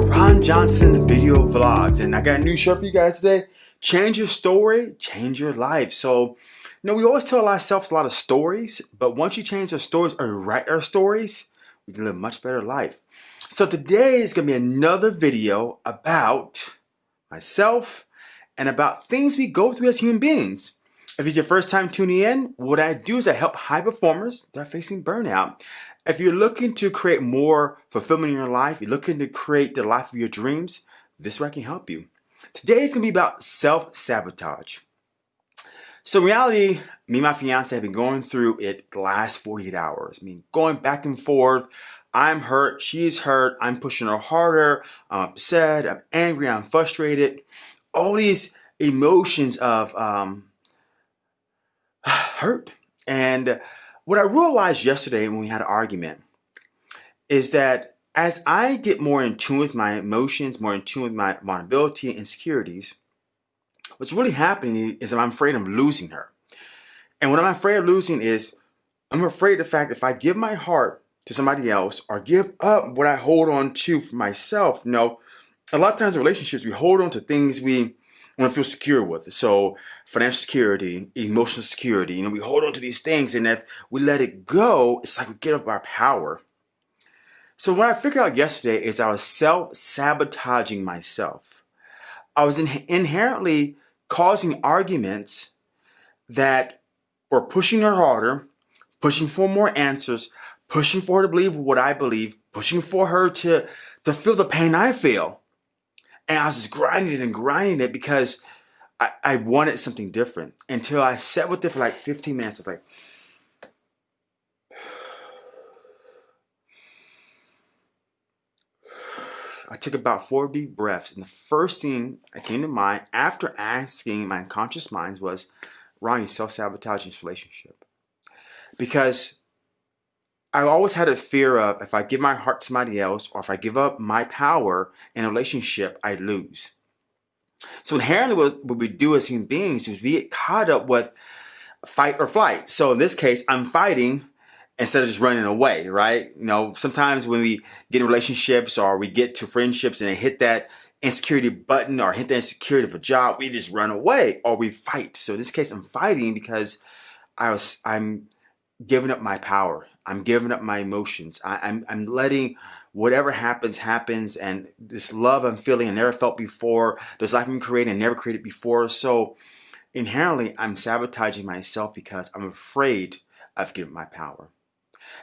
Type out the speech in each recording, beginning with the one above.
Ron Johnson video vlogs and I got a new show for you guys today. Change your story, change your life. So, you know, we always tell ourselves a lot of stories, but once you change our stories or write our stories, we can live a much better life. So today is to be another video about myself and about things we go through as human beings. If it's your first time tuning in, what I do is I help high performers that are facing burnout. If you're looking to create more fulfillment in your life, you're looking to create the life of your dreams, this is where I can help you. Today is going to be about self-sabotage. So in reality, me and my fiance have been going through it the last 48 hours. I mean, going back and forth. I'm hurt, she's hurt, I'm pushing her harder, I'm upset, I'm angry, I'm frustrated. All these emotions of um, hurt. And what I realized yesterday when we had an argument is that as I get more in tune with my emotions, more in tune with my vulnerability and insecurities, what's really happening is I'm afraid I'm losing her. And what I'm afraid of losing is I'm afraid of the fact that if I give my heart to somebody else or give up what I hold on to for myself, you know, a lot of times in relationships, we hold on to things we want to feel secure with. It. So financial security, emotional security, you know, we hold on to these things and if we let it go, it's like we get up our power. So what I figured out yesterday is I was self-sabotaging myself. I was in inherently causing arguments that were pushing her harder, pushing for more answers, pushing for her to believe what I believe, pushing for her to, to feel the pain I feel. And I was just grinding it and grinding it because I, I wanted something different until I sat with it for like 15 minutes. I was like, I took about four deep breaths, and the first thing that came to mind after asking my unconscious minds was, Ron, you self-sabotaging this relationship. Because I always had a fear of if I give my heart to somebody else or if I give up my power in a relationship, I lose. So inherently what, we do as human beings is we get caught up with fight or flight. So in this case, I'm fighting instead of just running away, right? You know, sometimes when we get in relationships or we get to friendships and they hit that insecurity button or hit the insecurity of a job, we just run away or we fight. So in this case, I'm fighting because I was, I'm giving up my power. I'm giving up my emotions. I, I'm, I'm letting whatever happens, happens. And this love I'm feeling I never felt before, this life I'm creating I never created before. So inherently, I'm sabotaging myself because I'm afraid of giving my power.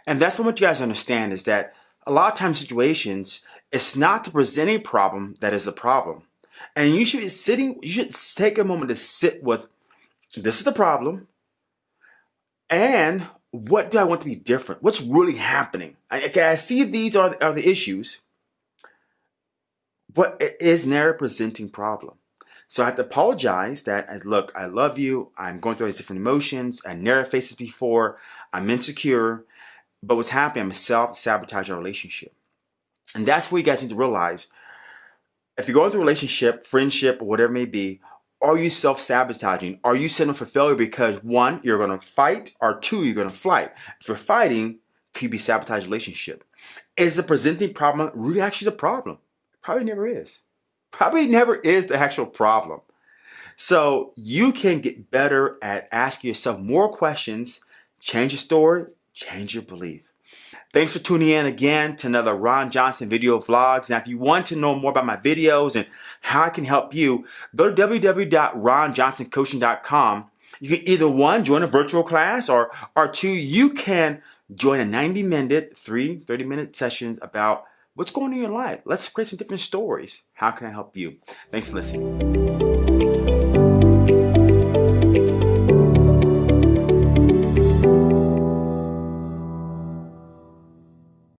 And that's what you guys understand is that a lot of times situations, it's not the presenting problem that is the problem. And you should be sitting, you should take a moment to sit with, this is the problem, and what do I want to be different? What's really happening? I, okay, I see these are the, are the issues, but it is never presenting problem. So I have to apologize that as look, I love you. I'm going through all these different emotions. I never faced this before. I'm insecure. But what's happening, I'm self-sabotaging a relationship. And that's what you guys need to realize. If you're going through a relationship, friendship, or whatever it may be, are you self-sabotaging? Are you setting up for failure because one, you're to fight, or two, you're to flight? If you're fighting, could you be sabotage relationship? Is the presenting problem really actually the problem? Probably never is. Probably never is the actual problem. So you can get better at asking yourself more questions, change your story, change your belief. Thanks for tuning in again to another Ron Johnson video vlogs. Now, if you want to know more about my videos and how I can help you, go to www.ronjohnsoncoaching.com. You can either one, join a virtual class or, or two, you can join a 90 minute, three 30 minute sessions about what's going on in your life. Let's create some different stories. How can I help you? Thanks for listening.